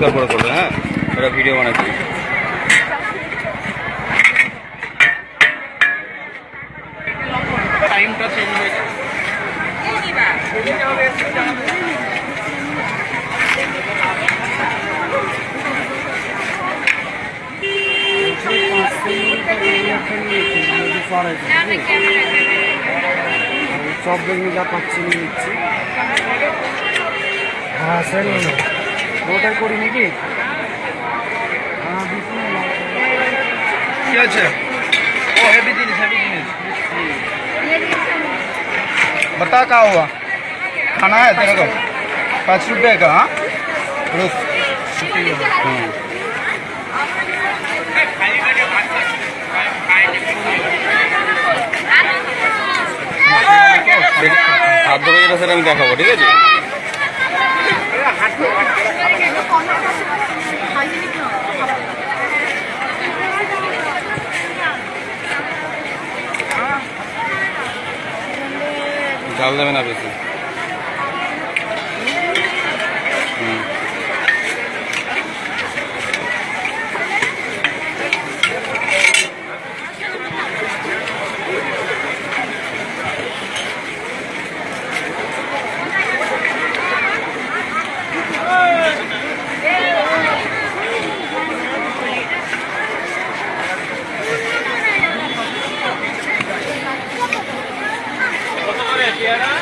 পরিষ্কার করে করবে হ্যাঁ? ওরা ভিডিও বানাচ্ছি। টাইমটা চেঞ্জ হয়েছে সব বেগুনি যা পাচ্ছি নিচ্ছি। হ্যাঁ সেল ওটাই করি নাকি হ্যাঁ বিষ্ণু কি আছে ও হেভি জিনিস হেভি জিনিস बता क्या हुआ खाना है तेरे को पाँच रुपये का हाँ रुक हाँ। দেখ- হাত ধরে যেটা সেটা আমি দেখাবো ঠিক আছে জাল দেবে না বেশি। দাঁড়া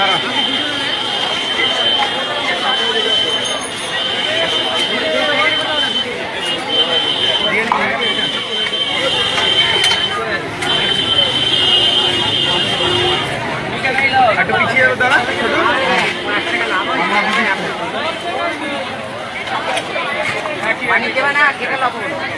একটু কমপ্লিট চলে আসে চারটে হলে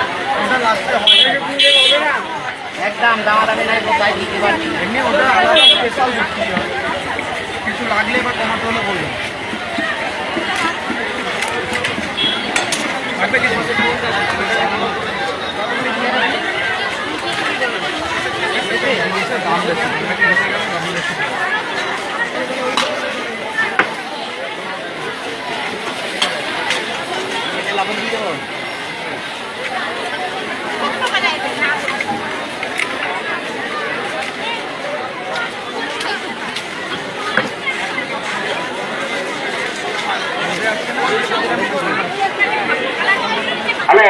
একদম, দামাদামি নাই কোথায় দিতে আলাদা স্পেশাল বিক্রি হয় কিছু লাগলে বা কমাতে হলে বলবেন লাগবে কিছু দাম দাম বেশি। হ্যালো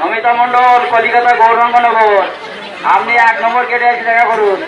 নমিতা মন্ডল কলিকাতা গৌরঙ্গনগর। আপনি এক নম্বর কেটে এসে দেখা করুন।